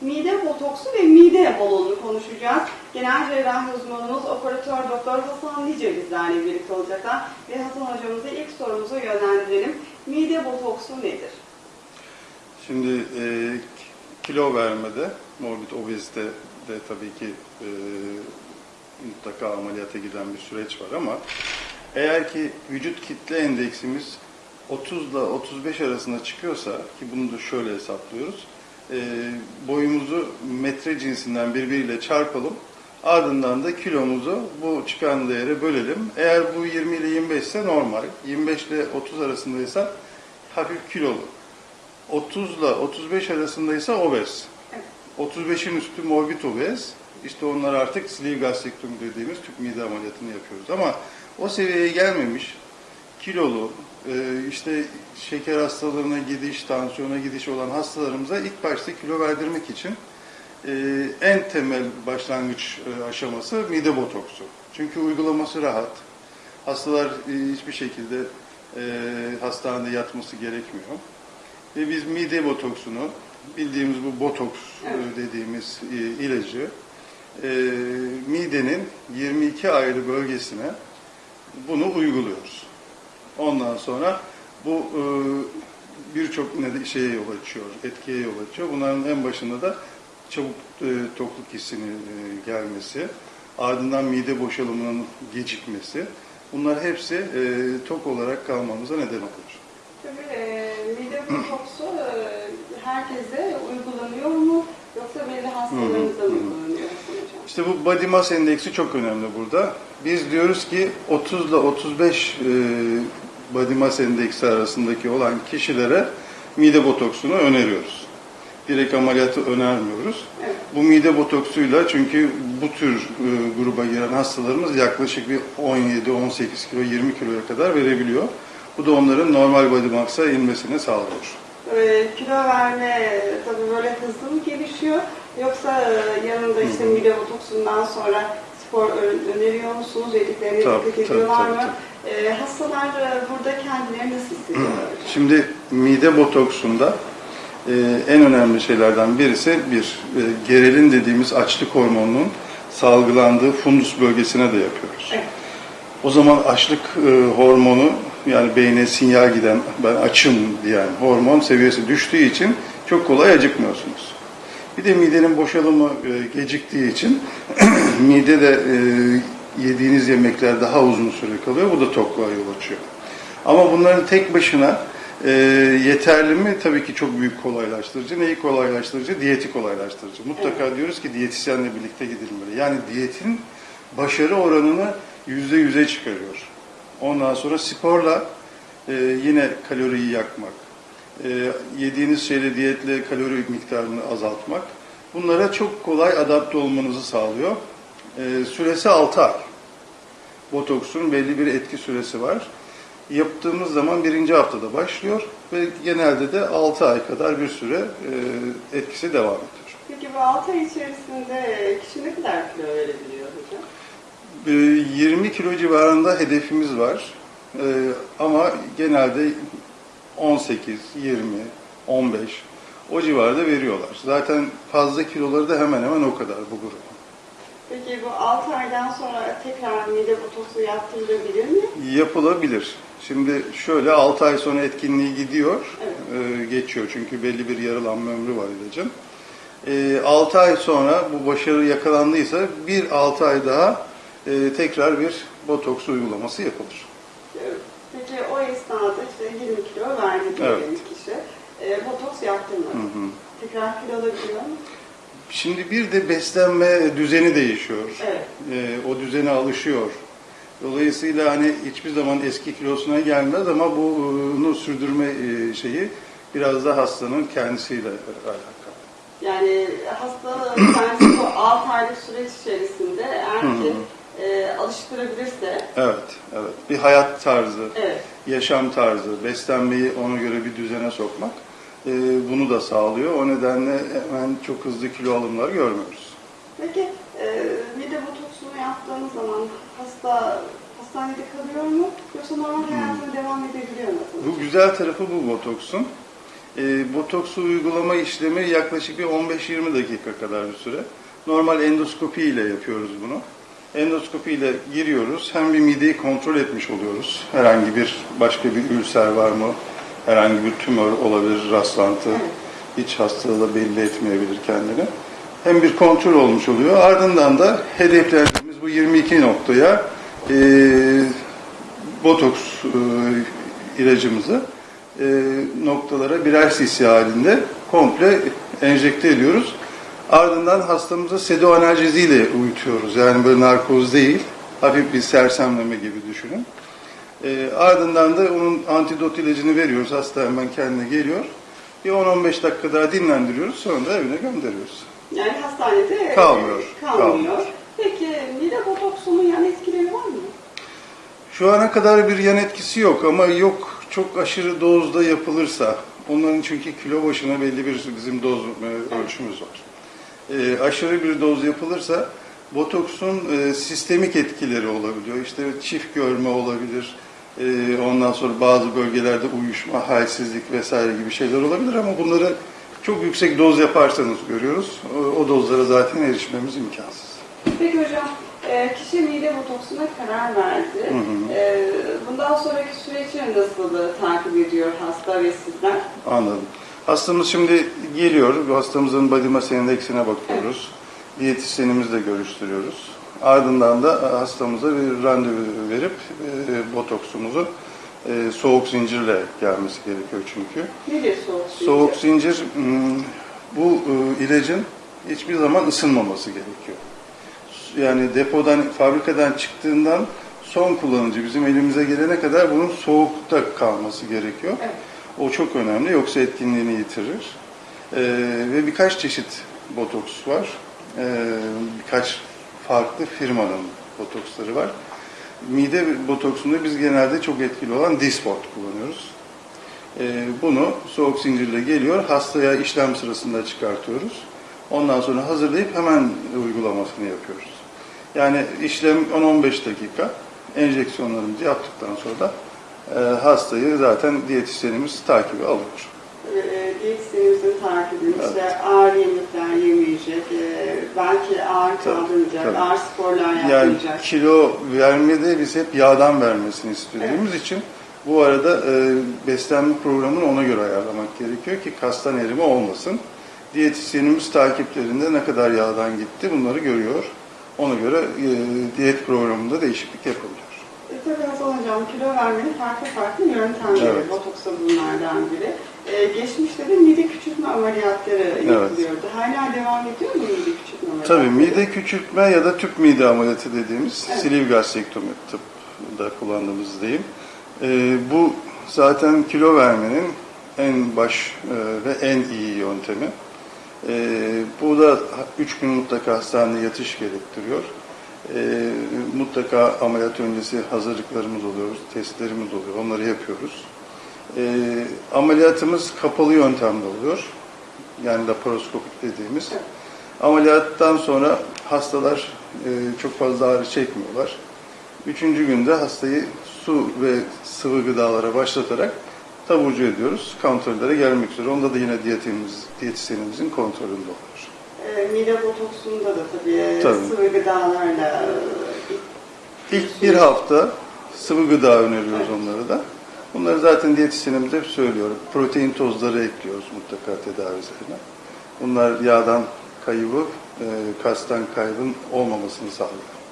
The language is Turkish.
mide botoksu ve mide balonunu konuşacağız. Genel cerrahi uzmanımız operatör doktor Hasan Nice bizlerle birlikte olacaklar. Ve Hasan hocamıza ilk sorumuzu yönlendirelim. Mide botoksu nedir? Şimdi e, kilo vermede, morbid obezite de tabii ki e, mutlaka ameliyata giden bir süreç var ama eğer ki vücut kitle endeksimiz 30 ile 35 arasında çıkıyorsa ki bunu da şöyle hesaplıyoruz. E, boyumuzu metre cinsinden birbiriyle çarpalım. Ardından da kilomuzu bu çıkan değere bölelim. Eğer bu 20 ile 25 ise normal. 25 ile 30 arasındaysa hafif kilolu. 30 ile 35 arasındaysa obez. Evet. 35'in üstü morbid obez. İşte onlar artık sleeve gastrektomi dediğimiz tüp mide ameliyatını yapıyoruz. Ama o seviyeye gelmemiş kilolu, işte şeker hastalarına gidiş, tansiyona gidiş olan hastalarımıza ilk başta kilo verdirmek için e, en temel başlangıç e, aşaması mide botoksu. Çünkü uygulaması rahat. Hastalar e, hiçbir şekilde hastanede yatması gerekmiyor. Ve biz mide botoksunu, bildiğimiz bu botoks dediğimiz ilacı midenin 22 ayrı bölgesine bunu uyguluyoruz. Ondan sonra bu e, birçok şeye yol açıyor, etkiye yol açıyor. Bunların en başında da çabuk e, tokluk hissinin e, gelmesi, ardından mide boşalımının gecikmesi. Bunlar hepsi e, tok olarak kalmamıza neden olur. Tabii e, mide botoksu e, herkese uygulanıyor mu? Yoksa belli hastalarınızda mı uygulanıyor? İşte bu body mass endeksi çok önemli burada. Biz diyoruz ki 30 ile 35 e, body mass endeksi arasındaki olan kişilere mide botoksunu öneriyoruz. Direkt ameliyatı önermiyoruz. Evet. Bu mide botoksuyla çünkü bu tür e, gruba giren hastalarımız yaklaşık bir 17, 18 kilo, 20 kiloya kadar verebiliyor. Bu da onların normal body mass'a inmesini sağlıyor. E, kilo verme tabii böyle hızlı mı gelişiyor? Yoksa e, yanında işte mide botoksundan sonra spor öneriyor musunuz? Yediklerine Tabii, dikkat tabii, ediyorlar tabii, mı? E, hastalar e, burada kendilerini nasıl hissediyorlar? Şimdi mide botoksunda e, en önemli şeylerden birisi bir e, gerelin dediğimiz açlık hormonunun salgılandığı fundus bölgesine de yapıyoruz. Evet. O zaman açlık e, hormonu yani beyne sinyal giden ben açım diyen hormon seviyesi düştüğü için çok kolay acıkmıyorsunuz. Bir de midenin boşalımı e, geciktiği için mide de e, yediğiniz yemekler daha uzun süre kalıyor. Bu da tokluğa yol açıyor. Ama bunların tek başına e, yeterli mi? Tabii ki çok büyük kolaylaştırıcı. Neyi kolaylaştırıcı? Diyeti kolaylaştırıcı. Mutlaka diyoruz ki diyetisyenle birlikte gidilmeli. Yani diyetin başarı oranını yüzde yüze çıkarıyor. Ondan sonra sporla e, yine kaloriyi yakmak, e, yediğiniz şeyle diyetle kalori miktarını azaltmak. Bunlara çok kolay adapte olmanızı sağlıyor. E, süresi 6 ay. Botoksun belli bir etki süresi var. Yaptığımız zaman birinci haftada başlıyor ve genelde de 6 ay kadar bir süre e, etkisi devam ediyor. Peki bu 6 ay içerisinde kişi ne kadar kilo verebiliyor hocam? E, 20 kilo civarında hedefimiz var. E, ama genelde 18, 20, 15 o civarda veriyorlar. Zaten fazla kiloları da hemen hemen o kadar bu grubun. Peki bu 6 aydan sonra tekrar mide botoksu yaptırılabilir mi? Yapılabilir. Şimdi şöyle 6 ay sonra etkinliği gidiyor, Evet. e, geçiyor çünkü belli bir yarılanma ömrü var ilacın. E, 6 ay sonra bu başarı yakalandıysa bir 6 ay daha e, tekrar bir botoks uygulaması yapılır. Evet. Peki o esnada işte 20 kilo verdi Evet. kişi. E, botoks yaptırmadı. Hı hı. Tekrar kilo alabiliyor mu? Şimdi bir de beslenme düzeni değişiyor. Evet. E, o düzene alışıyor. Dolayısıyla hani hiçbir zaman eski kilosuna gelmez ama bunu sürdürme e, şeyi biraz da hastanın kendisiyle alakalı. Yani hasta kendisi bu 6 aylık süreç içerisinde eğer ki e, alıştırabilirse Evet, evet. Bir hayat tarzı, evet. yaşam tarzı, beslenmeyi ona göre bir düzene sokmak e, bunu da sağlıyor. O nedenle hemen çok hızlı kilo alımlar görmüyoruz. Peki e, mide botoksunu yaptığınız zaman hasta hastanede kalıyor mu? Yoksa normal hayatına devam edebiliyor mu? Bu güzel tarafı bu botoksun. E, botoksu uygulama işlemi yaklaşık bir 15-20 dakika kadar bir süre. Normal endoskopi ile yapıyoruz bunu. Endoskopi ile giriyoruz. Hem bir mideyi kontrol etmiş oluyoruz. Herhangi bir başka bir ülser var mı? Herhangi bir tümör olabilir, rastlantı. Hiç hastalığı belli etmeyebilir kendini. Hem bir kontrol olmuş oluyor. Ardından da hedeflediğimiz bu 22 noktaya e, botoks e, ilacımızı e, noktalara birer cc halinde komple enjekte ediyoruz. Ardından hastamıza sedo analjeziyle uyutuyoruz. Yani böyle narkoz değil, hafif bir sersemleme gibi düşünün. E, ardından da onun antidot ilacını veriyoruz. Hasta hemen kendine geliyor. Bir 10-15 dakika daha dinlendiriyoruz. Sonra da evine gönderiyoruz. Yani hastanede Kalmıyor, kalmıyor. kalmıyor. Peki mide botoksunun yan etkileri var mı? Şu ana kadar bir yan etkisi yok ama yok çok aşırı dozda yapılırsa, onların çünkü kilo başına belli bir bizim doz e, ölçümüz var. E, aşırı bir doz yapılırsa botoksun e, sistemik etkileri olabiliyor. İşte çift görme olabilir. E, ondan sonra bazı bölgelerde uyuşma, halsizlik vesaire gibi şeyler olabilir ama bunları çok yüksek doz yaparsanız görüyoruz. O, o dozlara zaten erişmemiz imkansız. Peki hocam, e, kişi mide botoksuna karar verdi. E, bundan sonraki süreçleri nasıl takip ediyor hasta ve sizler? Anladım. Hastamız şimdi geliyor. Hastamızın body mass indeksine bakıyoruz. Diyetisyenimizle görüştürüyoruz. Ardından da hastamıza bir randevu verip e, botoksumuzu e, soğuk zincirle gelmesi gerekiyor çünkü. Nedir soğuk zincir? Soğuk zincir hmm, bu e, ilacın hiçbir zaman ısınmaması gerekiyor. Yani depodan, fabrikadan çıktığından son kullanıcı bizim elimize gelene kadar bunun soğukta kalması gerekiyor. Evet. O çok önemli yoksa etkinliğini yitirir. Ee, ve birkaç çeşit botoks var. Ee, birkaç farklı firmanın botoksları var. Mide botoksunda biz genelde çok etkili olan Dysport kullanıyoruz. Ee, bunu soğuk zincirle geliyor, hastaya işlem sırasında çıkartıyoruz. Ondan sonra hazırlayıp hemen uygulamasını yapıyoruz. Yani işlem 10-15 dakika, enjeksiyonlarımızı yaptıktan sonra da e, hastayı zaten diyetisyenimiz takibi alıyor. E, diyetisyenimizin takibini, işte ağır yemekler yemeyecek, e, belki ağır Tabii, kaldırmayacak, tabii. ağır sporlar Yani yapmayacak. kilo vermede biz hep yağdan vermesini istediğimiz için bu arada e, beslenme programını ona göre ayarlamak gerekiyor ki kastan erime olmasın. Diyetisyenimiz takiplerinde ne kadar yağdan gitti bunları görüyor. Ona göre e, diyet programında değişiklik yapılıyor. E, tabii Hasan Hocam, kilo vermenin farklı farklı yöntemleri, Evet. botoks da bunlardan biri. E, geçmişte de mide küçültme ameliyatları yapılıyordu. Hala devam ediyor mu mide küçültme ameliyatları? Tabii mide küçültme ya da tüp mide ameliyatı dediğimiz Evet. gastrektomi tıpta kullandığımız deyim. Ee, bu zaten kilo vermenin en baş e, ve en iyi yöntemi. Ee, bu da 3 gün mutlaka hastanede yatış gerektiriyor. Ee, mutlaka ameliyat öncesi hazırlıklarımız oluyor, testlerimiz oluyor, onları yapıyoruz. Ee, ameliyatımız kapalı yöntemde oluyor. Yani laparoskopik dediğimiz. Ameliyattan sonra hastalar e, çok fazla ağrı çekmiyorlar. Üçüncü günde hastayı su ve sıvı gıdalara başlatarak taburcu ediyoruz. Kontrollere gelmek üzere. Onda da yine diyetimiz, diyetisyenimizin kontrolünde oluyor. E, mide botoksunda da tabii, e, Tabii. sıvı gıdalarla e, İlk bir hafta sıvı gıda öneriyoruz onlara da. Bunları zaten diyetisyenimiz hep söylüyor. Protein tozları ekliyoruz mutlaka tedavilerine. Bunlar yağdan kaybı, e, kastan kaybın olmamasını sağlıyor.